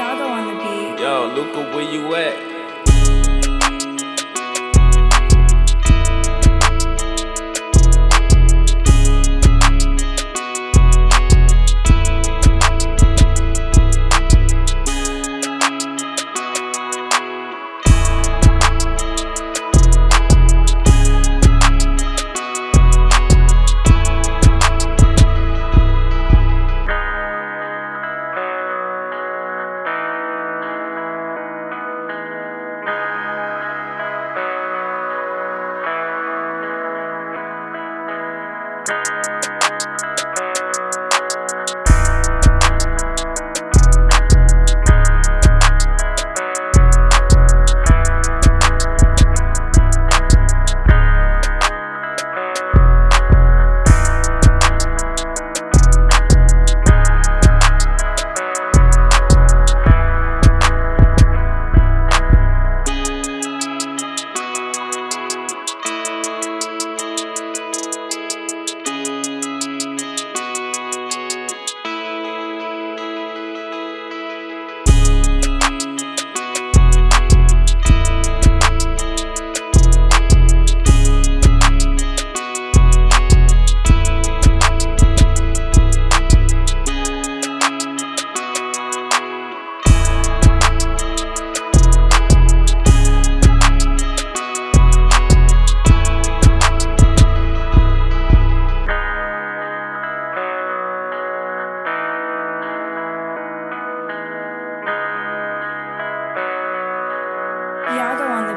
on the beat. Yo, Luca, where you at? Yago on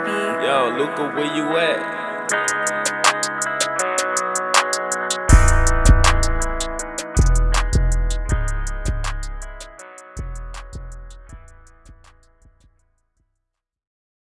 beat. Yo, Luca, where you at?